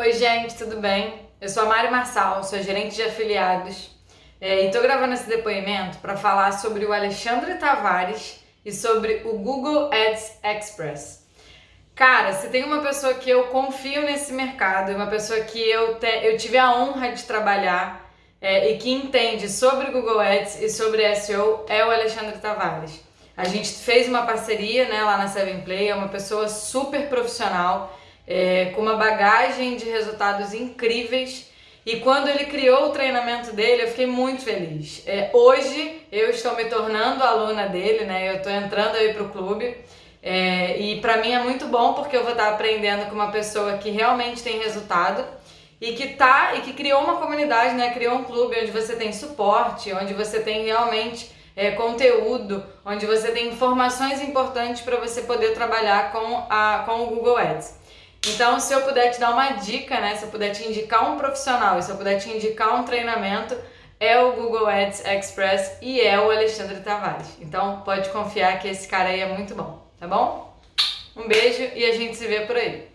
Oi, gente, tudo bem? Eu sou a Mari Marçal, sou gerente de afiliados é, e estou gravando esse depoimento para falar sobre o Alexandre Tavares e sobre o Google Ads Express. Cara, se tem uma pessoa que eu confio nesse mercado, uma pessoa que eu, te, eu tive a honra de trabalhar é, e que entende sobre Google Ads e sobre SEO, é o Alexandre Tavares. A gente fez uma parceria né, lá na Seven Play, é uma pessoa super profissional é, com uma bagagem de resultados incríveis. E quando ele criou o treinamento dele, eu fiquei muito feliz. É, hoje eu estou me tornando aluna dele, né? Eu estou entrando aí para o clube. É, e para mim é muito bom porque eu vou estar aprendendo com uma pessoa que realmente tem resultado e que tá e que criou uma comunidade, né? Criou um clube onde você tem suporte, onde você tem realmente é, conteúdo, onde você tem informações importantes para você poder trabalhar com, a, com o Google Ads. Então, se eu puder te dar uma dica, né, se eu puder te indicar um profissional se eu puder te indicar um treinamento, é o Google Ads Express e é o Alexandre Tavares. Então, pode confiar que esse cara aí é muito bom, tá bom? Um beijo e a gente se vê por aí.